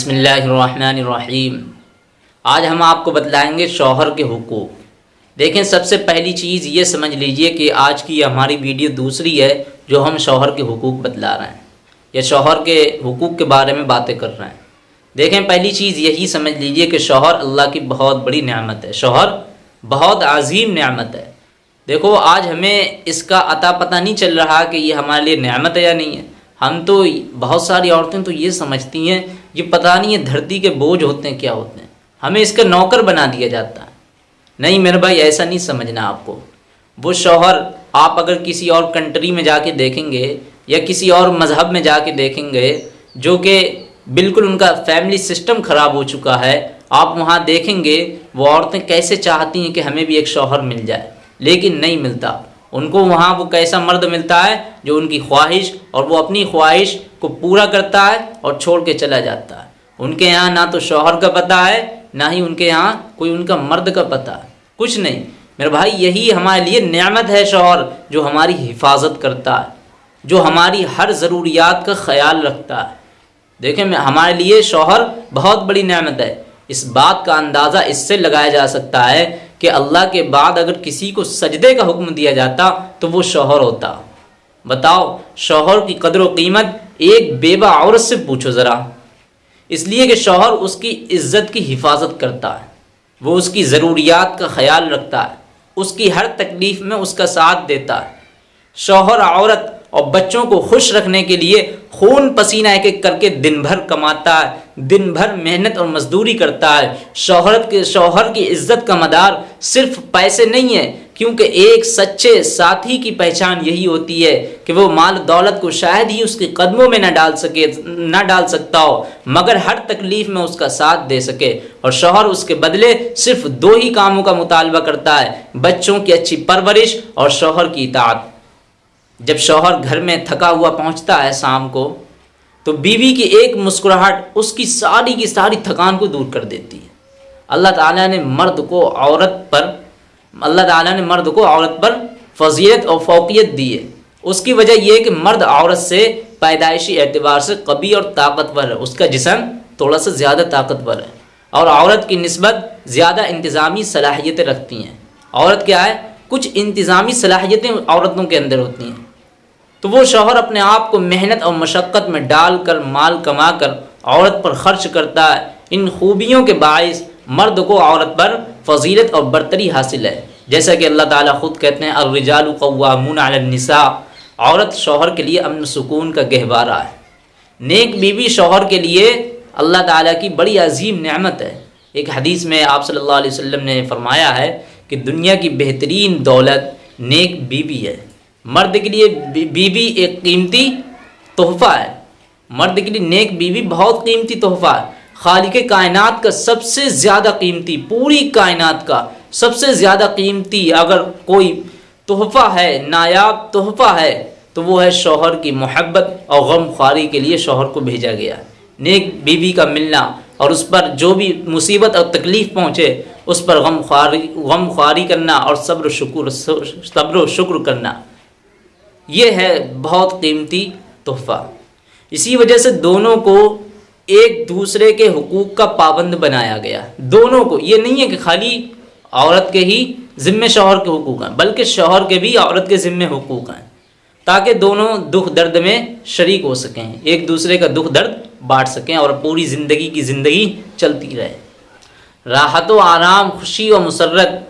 बिसमीम आज हम आपको बतलाएँगे शौहर के हकूक़। देखें, सबसे पहली चीज़ ये समझ लीजिए कि आज की हमारी वीडियो दूसरी है जो हम शौहर के हकूक़ बतला रहे हैं। या शौहर के हकूक़ के बारे में बातें कर रहे हैं। देखें, पहली चीज़ यही समझ लीजिए कि शौहर अल्लाह की बहुत बड़ी नेमत है। शौहर बहुत अजीम नेमत है। देखो, आज हमें इसका अता पता नहीं चल रहा कि ये हमारे लिए नेमत है या नहीं है। हम तो बहुत सारी औरतें तो ये समझती हैं ये पता नहीं है धरती के बोझ होते हैं, क्या होते हैं। हमें इसका नौकर बना दिया जाता है। नहीं मेरे भाई, ऐसा नहीं समझना आपको। वो शौहर आप अगर किसी और कंट्री में जाके देखेंगे या किसी और मज़हब में जाके देखेंगे, जो कि बिल्कुल उनका फैमिली सिस्टम ख़राब हो चुका है, आप वहाँ देखेंगे, वो औरतें कैसे चाहती हैं कि हमें भी एक शौहर मिल जाए। लेकिन नहीं मिलता। उनको वहाँ वो कैसा मर्द मिलता है, जो उनकी ख्वाहिश और वो अपनी ख्वाहिश को पूरा करता है और छोड़ के चला जाता है। उनके यहाँ ना तो शौहर का पता है, ना ही उनके यहाँ कोई उनका मर्द का पता है। कुछ नहीं, मेरे भाई, यही हमारे लिए नियामत है शौहर, जो हमारी हिफाजत करता है, जो हमारी हर ज़रूरियात का ख्याल रखता है। देखें हमारे लिए शौहर बहुत बड़ी नियामत है। इस बात का अंदाज़ा इससे लगाया जा सकता है कि अल्लाह के बाद अगर किसी को सजदे का हुक्म दिया जाता तो वो शौहर होता। बताओ, शौहर की कदर कीमत एक बेबा औरत से पूछो ज़रा। इसलिए कि शौहर उसकी इज़्ज़त की हिफाजत करता है। वो उसकी ज़रूरियात का ख्याल रखता है। उसकी हर तकलीफ़ में उसका साथ देता है। शौहर औरत और बच्चों को खुश रखने के लिए खून पसीना एक एक करके दिन भर कमाता है दिन भर मेहनत और मजदूरी करता है। शोहरत के, शोहर की इज़्ज़त का मदार सिर्फ़ पैसे नहीं है, क्योंकि एक सच्चे साथी की पहचान यही होती है कि वो माल दौलत को शायद ही उसके कदमों में ना डाल सके, ना डाल सकता हो, मगर हर तकलीफ़ में उसका साथ दे सके। और शोहर उसके बदले सिर्फ़ दो ही कामों का मुतालबा करता है, बच्चों की अच्छी परवरिश और शोहर की इतात जब शौहर घर में थका हुआ पहुँचता है शाम को तो बीवी की एक मुस्कुराहट उसकी सारी की सारी थकान को दूर कर देती है। अल्लाह ताला ने मर्द को औरत पर, अल्लाह ताला ने मर्द को औरत पर फजीयत और फोकियत दी है। उसकी वजह यह कि मर्द औरत से पैदाइशी एतबार से कभी और ताकतवर है। उसका जिसम थोड़ा सा ज़्यादा ताकतवर है और औरत की नस्बत ज़्यादा इंतज़ामी सलाहियतें रखती हैं। औरत क्या है? कुछ इंतज़ामी सलाहियतें औरतों के अंदर होती हैं। तो वो शौहर अपने आप को मेहनत और मशक्क़त में डाल कर माल कमा कर औरत पर ख़र्च करता है। इन खूबियों के बायस मर्द को औरत पर फजीलत और बरतरी हासिल है। जैसा कि अल्लाह ताला ख़ुद कहते हैं अलरजालकवामनसा औरत शौहर के लिए अमन सुकून का गहवारा है। नेक बीवी शौहर के लिए अल्लाह ताला की बड़ी अजीम नेमत है। एक हदीस में आप सल्लल्लाहु अलैहि वसल्लम ने फरमाया है कि दुनिया की बेहतरीन दौलत नेक बीवी है। मर्द के लिए बीवी एक कीमती तोहफ़ा है। मर्द के लिए नेक बीवी बहुत कीमती तोहफ़ा है। खालिक कायनात का सबसे ज़्यादा कीमती, पूरी कायनात का सबसे ज़्यादा कीमती अगर कोई तोहफ़ा है, नायाब तोहफ़ा है तो वो है शोहर की मोहब्बत और गम ख्वारी के लिए शोहर को भेजा गया। नेक बीवी का मिलना और उस पर जो भी मुसीबत और तकलीफ़ पहुँचे, उस पर गम ख्वारी गम ख्वारी करना और सब्र शुक्र सब्र शुक्र करना। ये है बहुत कीमती तोहफ़ा। इसी वजह से दोनों को एक दूसरे के हकूक़ का पाबंद बनाया गया। दोनों को, ये नहीं है कि खाली औरत के ही ज़िम्मे शोहर के हकूक़ हैं, बल्कि शौहर के भी औरत के ज़िम्मे हकूक़ हैं, ताकि दोनों दुख दर्द में शरीक हो सकें, एक दूसरे का दुख दर्द बांट सकें और पूरी ज़िंदगी की ज़िंदगी चलती रहे। राहत व आराम, खुशी व मुसरत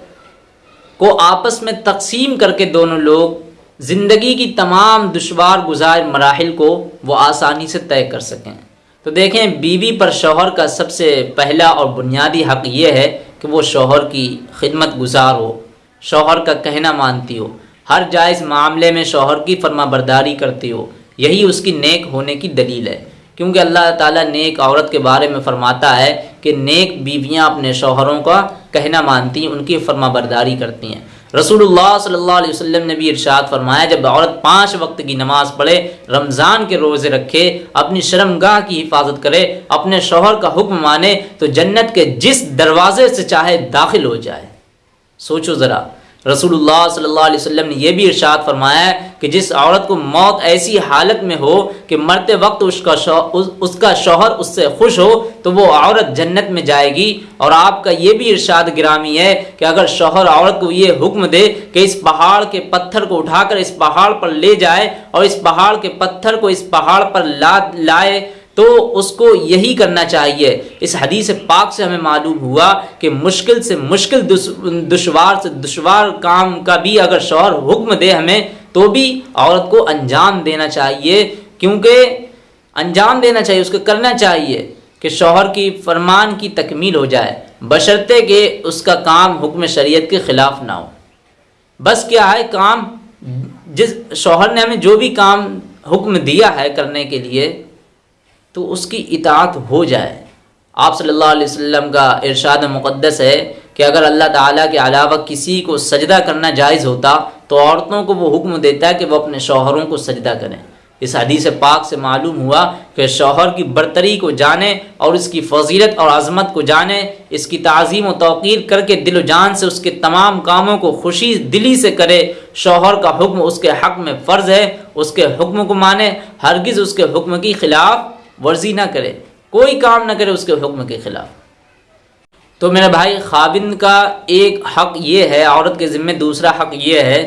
को आपस में तकसीम करके दोनों लोग ज़िंदगी की तमाम दुशवार गुजार मराहल को वो आसानी से तय कर सकें। तो देखें, बीवी पर शोहर का सबसे पहला और बुनियादी हक़ ये है कि वो शोहर की खिदमत गुजार हो, शोहर का कहना मानती हो, हर जायज़ मामले में शोहर की फरमा बरदारी करती हो। यही उसकी नेक होने की दलील है। क्योंकि अल्लाह ताला नेक औरत के बारे में फ़रमाता है कि नेक बीवियाँ अपने शोहरों का कहना मानती हैं, उनकी फरमा बरदारी करती हैं। रसूलुल्लाह सल्लल्लाहु अलैहि वसल्लम ने भी इरशाद फरमाया, जब औरत पाँच वक्त की नमाज़ पढ़े, रमज़ान के रोज़े रखे, अपनी शर्मगाह की हिफाजत करे, अपने शोहर का हुक्म माने तो जन्नत के जिस दरवाज़े से चाहे दाखिल हो जाए। सोचो ज़रा रसूलुल्लाह सल्लल्लाहु अलैहि वसल्लम ने यह भी इरशाद फरमाया है कि जिस औरत को मौत ऐसी हालत में हो कि मरते वक्त उसका शौ, उस, उसका शौहर उससे खुश हो तो वो औरत जन्नत में जाएगी। और आपका ये भी इरशाद गिरामी है कि अगर शौहर औरत को ये हुक्म दे कि इस पहाड़ के पत्थर को उठाकर इस पहाड़ पर ले जाए और इस पहाड़ के पत्थर को इस पहाड़ पर ला लाए तो उसको यही करना चाहिए। इस हदीस पाक से हमें मालूम हुआ कि मुश्किल से मुश्किल दुशवार से दुशवार काम का भी अगर शौहर हुक्म दे हमें तो भी औरत को अंजाम देना चाहिए। क्योंकि अंजाम देना चाहिए, उसको करना चाहिए कि शौहर की फरमान की तकमील हो जाए। बशर्ते कि उसका काम हुक्म शरीयत के ख़िलाफ़ ना हो। बस क्या है, काम जिस शौहर ने हमें जो भी काम हुक्म दिया है करने के लिए तो उसकी इतात हो जाए। आप सल्लल्लाहु अलैहि वसल्लम का इरशाद मुक़द्दस है कि अगर अल्लाह ताला के अलावा किसी को सजदा करना जायज़ होता तो औरतों को वो हुक्म देता है कि वो अपने शौहरों को सजदा करें। इस हदीस पाक से मालूम हुआ कि शौहर की बरतरी को जाने और इसकी फजीलत और अजमत को जाने, इसकी तज़ीम व तोक़ीर करके दिल जान से उसके तमाम कामों को खुशी दिली से करे। शौहर का हुक्म उसके हक़ में फ़र्ज़ है, उसके हुक्म को माने। हरगिज़ उसके हुक्म की ख़िलाफ़ वर्जी ना करे, कोई काम ना करे उसके हुक्म के ख़िलाफ़। तो मेरे भाई खाविंद का एक हक़ ये है, औरत के ज़िम्मे दूसरा हक़ ये है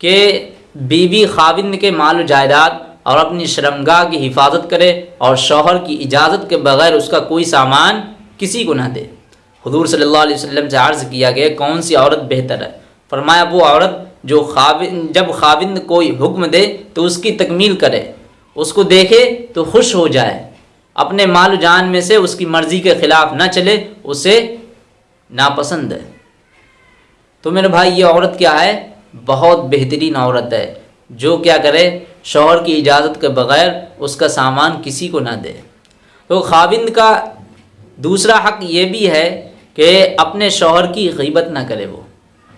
कि बीवी खाविंद के माल जायदाद और अपनी शर्मगाह की हिफाजत करे और शौहर की इजाज़त के बगैर उसका कोई सामान किसी को ना दे। हजूर सल्लल्लाहु अलैहि वसल्लम से अर्ज़ किया गया, कौन सी औरत बेहतर है? फरमाया, वो औरत जो खाबिन, जब खाविंद कोई हुक्म दे तो उसकी तकमील करे, उसको देखे तो खुश हो जाए। अपने माल जान में से उसकी मर्ज़ी के ख़िलाफ़ ना चले, उसे नापसंद है। तो मेरे भाई, ये औरत क्या है? बहुत बेहतरीन औरत है, जो क्या करे? शोहर की इजाज़त के बग़ैर उसका सामान किसी को ना दे। तो खाविंद का दूसरा हक़ ये भी है कि अपने शोहर की गीबत ना करे वो।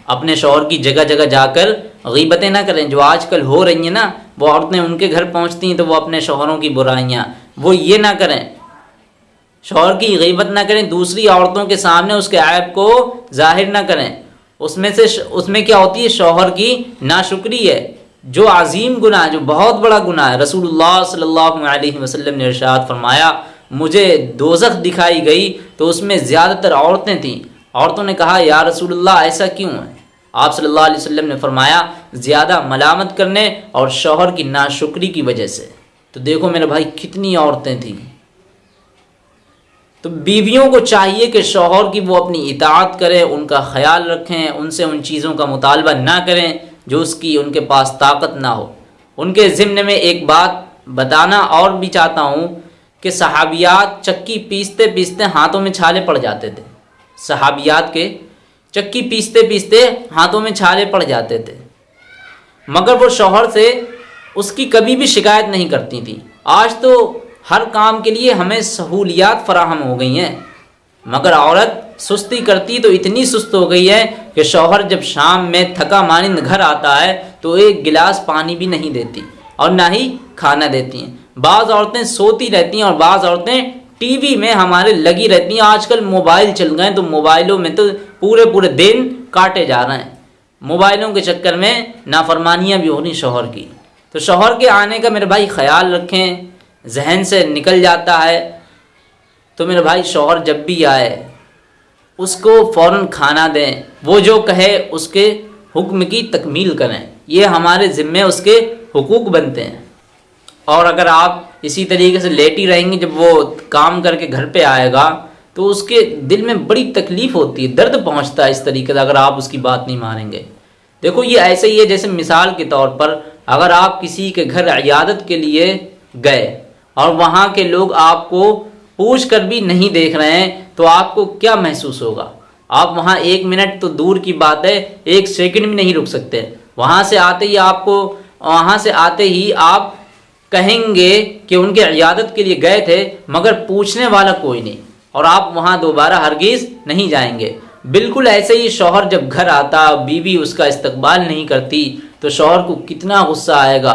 अपने शौहर की जगह जगह जाकर गीबतें ना करें। जो आजकल हो रही हैं ना, वो औरतें उनके घर पहुँचती हैं तो वो अपने शौहरों की बुराइयाँ वो ये ना करें। शौहर की गीबत ना करें, दूसरी औरतों के सामने उसके ऐप को ज़ाहिर ना करें। उसमें से उसमें क्या होती है? शौहर की नाशुक्री है। जो अजीम गुनाह, जो बहुत बड़ा गुनाह है। रसूलुल्लाह सल्लल्लाहु ने इरशाद फरमाया, मुझे दोजख दिखाई गई तो उसमें ज़्यादातर औरतें थीं। औरतों ने कहा, या रसूलुल्लाह, ऐसा क्यों है? आप सल्लल्लाहु अलैहि वसल्लम ने फरमाया, ज़्यादा मलामत करने और शौहर की नाशुक्री की वजह से। तो देखो मेरे भाई, कितनी औरतें थी। तो बीवियों को चाहिए कि शोहर की वो अपनी इतात करें, उनका ख्याल रखें, उनसे उन चीज़ों का मुतालबा ना करें, जो उसकी, उनके पास ताकत ना हो। उनके ज़िम्न में एक बात बताना और भी चाहता हूँ कि सहाबियात चक्की पीसते पीसते हाथों में छाले पड़ जाते थे। सहाबियात के चक्की पीसते पीसते हाथों में छाले पड़ जाते थे। मगर वो शौहर से उसकी कभी भी शिकायत नहीं करती थी। आज तो हर काम के लिए हमें सहूलियात फराहम हो गई हैं। मगर औरत सुस्ती करती तो इतनी सुस्त हो गई है कि शौहर जब शाम में थका मानिंद घर आता है तो एक गिलास पानी भी नहीं देती और ना ही खाना देती हैं। बाज़ औरतें सोती रहती हैं और बाज़ औरतें टीवी में हमारे लगी रहती हैं। आजकल मोबाइल चल गए तो मोबाइलों में तो पूरे पूरे दिन काटे जा रहे हैं। मोबाइलों के चक्कर में नाफरमानियाँ भी हो रही शोहर की। तो शोहर के आने का मेरे भाई ख्याल रखें, जहन से निकल जाता है। तो मेरे भाई शोहर जब भी आए, उसको फ़ौर खाना दें। वो जो कहे, उसके हुक्म की तकमील करें। ये हमारे ज़िम्मे उसके हुकूक बनते हैं। और अगर आप इसी तरीके से लेटी रहेंगे, जब वो काम करके घर पे आएगा तो उसके दिल में बड़ी तकलीफ़ होती है, दर्द पहुँचता है इस तरीके से, अगर आप उसकी बात नहीं मानेंगे। देखो, ये ऐसे ही है, जैसे मिसाल के तौर पर अगर आप किसी के घर अयादत के लिए गए और वहाँ के लोग आपको पूछ कर भी नहीं देख रहे हैं तो आपको क्या महसूस होगा? आप वहाँ एक मिनट तो दूर की बात है, एक सेकंड भी नहीं रुक सकते। वहाँ से आते ही आपको, वहाँ से आते ही आप कहेंगे कि उनके अयादत के लिए गए थे, मगर पूछने वाला कोई नहीं। और आप वहाँ दोबारा हरगिज़ नहीं जाएँगे। बिल्कुल ऐसे ही शौहर जब घर आता, बीवी उसका इस्तकबाल नहीं करती तो शौहर को कितना गुस्सा आएगा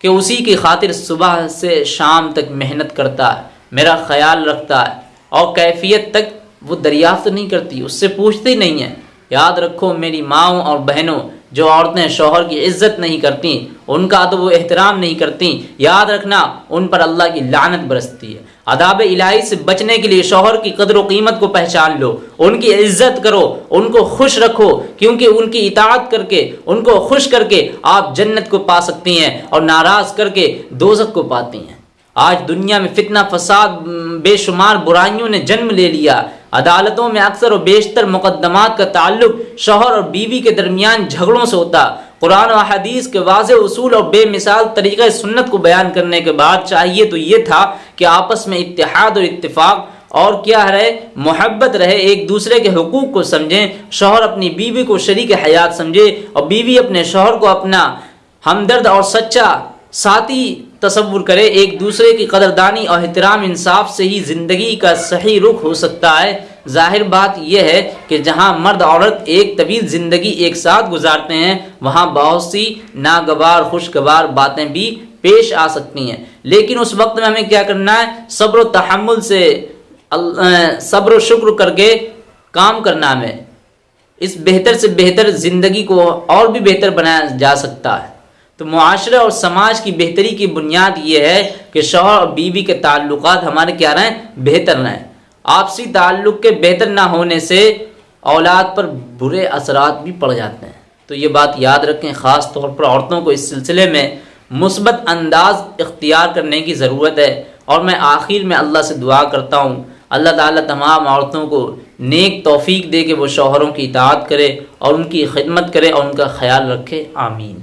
कि उसी की खातिर सुबह से शाम तक मेहनत करता है, मेरा ख्याल रखता है और कैफियत तक वो दरियाफ्त नहीं करती, उससे पूछती नहीं है। याद रखो मेरी माओ और बहनों, जो औरतें शोहर की इज़्ज़त नहीं करती उनका तो वो एहतराम नहीं करती। याद रखना, उन पर अल्लाह की लानत बरसती है। अदाब इलाही से बचने के लिए, शोहर की कदर कीमत को पहचान लो। उनकी इज़्ज़त करो, उनको खुश रखो, क्योंकि उनकी इतात करके, उनको खुश करके आप जन्नत को पा सकती हैं और नाराज़ करके दोजक को पाती हैं। आज दुनिया में फितना, फसाद, बेशुमार बुराइयों ने जन्म ले लिया। अदालतों में अक्सर और बेशतर मुकदमात का ताल्लुक शोहर और बीवी के दरमियान झगड़ों से होता। कुरान और हदीस के वाज उसूल और बेमिसाल तरीक़ सुन्नत को बयान करने के बाद चाहिए तो ये था कि आपस में इतिहाद और इतफ़ाक़ और क्या रहे, मोहब्बत रहे, एक दूसरे के हकूक़ को समझें, शोहर अपनी बीवी को शरीक हयात समझे और बीवी अपने शोहर को अपना हमदर्द और सच्चा साथी तस्वुर करे, एक दूसरे की कदरदानी और एहतराम इंसाफ से ही ज़िंदगी का सही रुख हो सकता है। ज़ाहिर बात यह है कि जहाँ मर्द औरत एक तवील ज़िंदगी एक साथ गुजारते हैं, वहाँ बहुत सी नागवार खुशगवार बातें भी पेश आ सकती हैं। लेकिन उस वक्त में हमें क्या करना है? सब्र तहमुल से सब्र शुक्र करके काम करना हमें। इस बेहतर से बेहतर ज़िंदगी को और भी बेहतर बनाया जा सकता है। तो माशरे और समाज की बेहतरी की बुनियाद ये है कि शोहर और बीवी के ताल्लुक हमारे क्या रहें? बेहतर रहें। आपसी ताल्लुक़ के बेहतर ना होने से औलाद पर बुरे असरात भी पड़ जाते हैं। तो ये बात याद रखें, ख़ास तौर पर औरतों को इस सिलसिले में मुस्बत अंदाज इख्तियार करने की ज़रूरत है। और मैं आखिर में अल्लाह से दुआ करता हूँ, अल्लाह ताला तमाम औरतों को नेक तौफीक दे के वो शोहरों की इतात करे और उनकी खिदमत करे और उनका ख्याल रखे, आमीन।